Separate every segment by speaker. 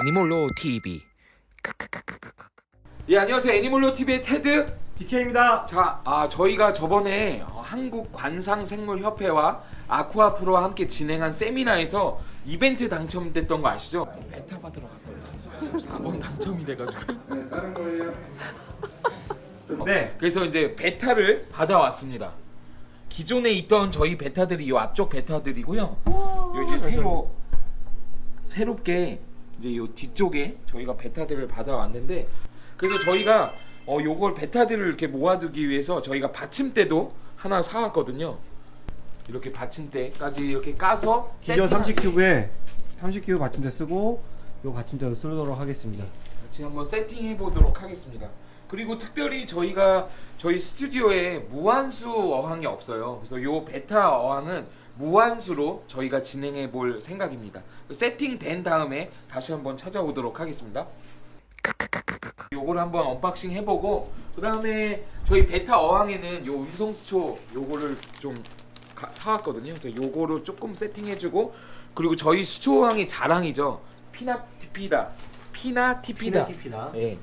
Speaker 1: 애니몰로 TV
Speaker 2: 예 안녕하세요 애니몰로 TV의 테드
Speaker 3: DK입니다.
Speaker 2: 자 아, 저희가 저번에 어, 한국 관상생물협회와 아쿠아 프로와 함께 진행한 세미나에서 이벤트 당첨됐던 거 아시죠? 베타 받으러 갔거든요 4번 당첨이 돼가지고
Speaker 3: 다른 거예요. 네.
Speaker 2: 그래서 이제 베타를 받아왔습니다 기존에 있던 저희 베타들이 이 앞쪽 베타들이고요 요 이제 새로 새롭게 이제 요 뒤쪽에 저희가 베타들을 받아왔는데 그래서 저희가 어 요걸 베타들을 이렇게 모아두기 위해서 저희가 받침대도 하나 사왔거든요. 이렇게 받침대까지 이렇게 까서
Speaker 3: 기존
Speaker 2: 세팅하게
Speaker 3: 30큐브에 30큐브 받침대 쓰고 요 받침대도 쓰도록 하겠습니다.
Speaker 2: 같이 한번 세팅해 보도록 하겠습니다. 그리고 특별히 저희가 저희 스튜디오에 무한수 어항이 없어요. 그래서 요 베타 어항은 무환수로 저희가 진행해 볼 생각입니다. 세팅된 다음에 다시 한번 찾아오도록 하겠습니다. 요거를 한번 unboxing 해보고 그 다음에 저희 베타 어항에는 요 음성 수초 요거를 좀 가- 사왔거든요. 그래서 요거로 조금 세팅해주고 그리고 저희 수초 어항의 자랑이죠.
Speaker 3: pinnatifida, pinnatifida. pinnatifida.
Speaker 2: 예,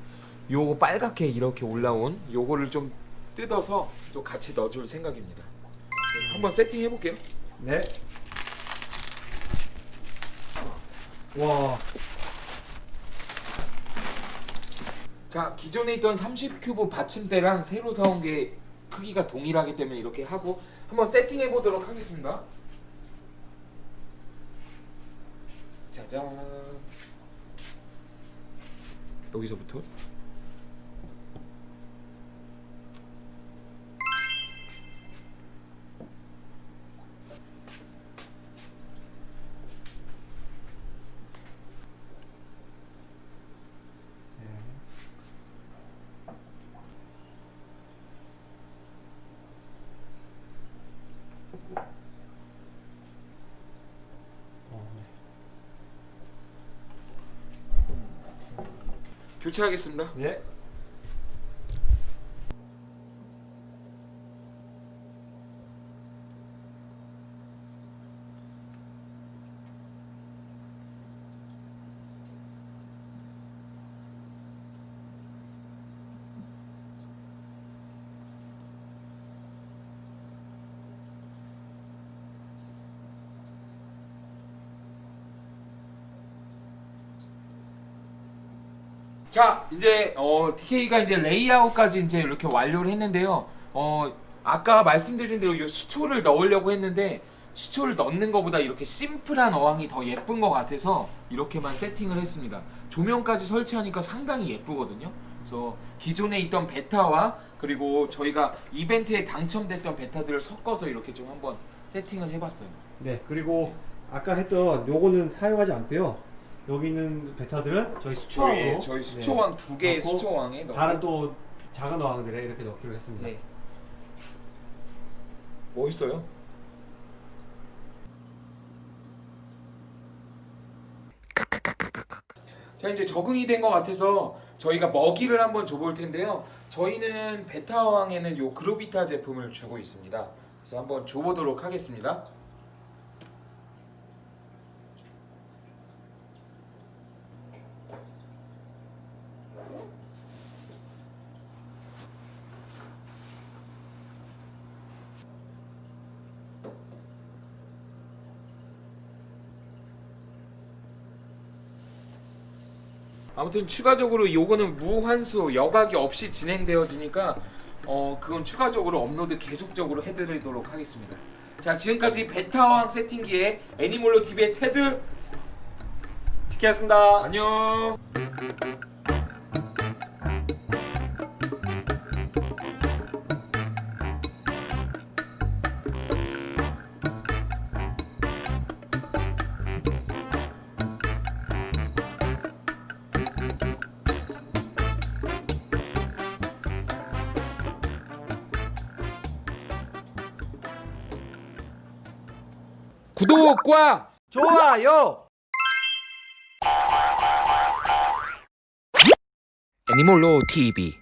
Speaker 2: 요거 빨갛게 이렇게 올라온 요거를 좀 뜯어서 좀 같이 넣어줄 생각입니다. 네, 한번 세팅 해볼게요.
Speaker 3: 네. 와.
Speaker 2: 자 기존에 있던 30큐브 받침대랑 새로 사온 게 크기가 동일하기 때문에 이렇게 하고 한번 세팅해 보도록 하겠습니다. 짜잔. 여기서부터. 교체하겠습니다.
Speaker 3: 네.
Speaker 2: 자 이제 어, DK가 이제 레이아웃까지 이제 이렇게 완료를 했는데요. 어 아까 말씀드린 대로 이 수초를 넣으려고 했는데 수초를 넣는 것보다 이렇게 심플한 어항이 더 예쁜 것 같아서 이렇게만 세팅을 했습니다. 조명까지 설치하니까 상당히 예쁘거든요. 그래서 기존에 있던 베타와 그리고 저희가 이벤트에 당첨됐던 베타들을 섞어서 이렇게 좀 한번 세팅을 해봤어요.
Speaker 3: 네. 그리고 아까 했던 요거는 사용하지 않고요. 여기 있는 베타들은 저희 수초왕으로
Speaker 2: 저희, 저희 수초왕 두 개의
Speaker 3: 넣고
Speaker 2: 수초왕에 넣고
Speaker 3: 다른 또 작은 어항들에 이렇게 넣기로 했습니다.
Speaker 2: 네. 멋있어요. 자 이제 적응이 된 것 같아서 저희가 먹이를 한번 줘볼 텐데요. 저희는 베타왕에는 요 그로비타 제품을 주고 있습니다. 그래서 한번 줘보도록 하겠습니다. 아무튼 추가적으로 요거는 무환수 여각이 없이 진행되어지니까 어 그건 추가적으로 업로드 계속적으로 해드리도록 하겠습니다. 자 지금까지 베타왕 세팅기의 애니몰로 TV의 테드
Speaker 3: DK였습니다.
Speaker 2: 안녕. 구독과
Speaker 3: 좋아요.
Speaker 1: 애니몰로 TV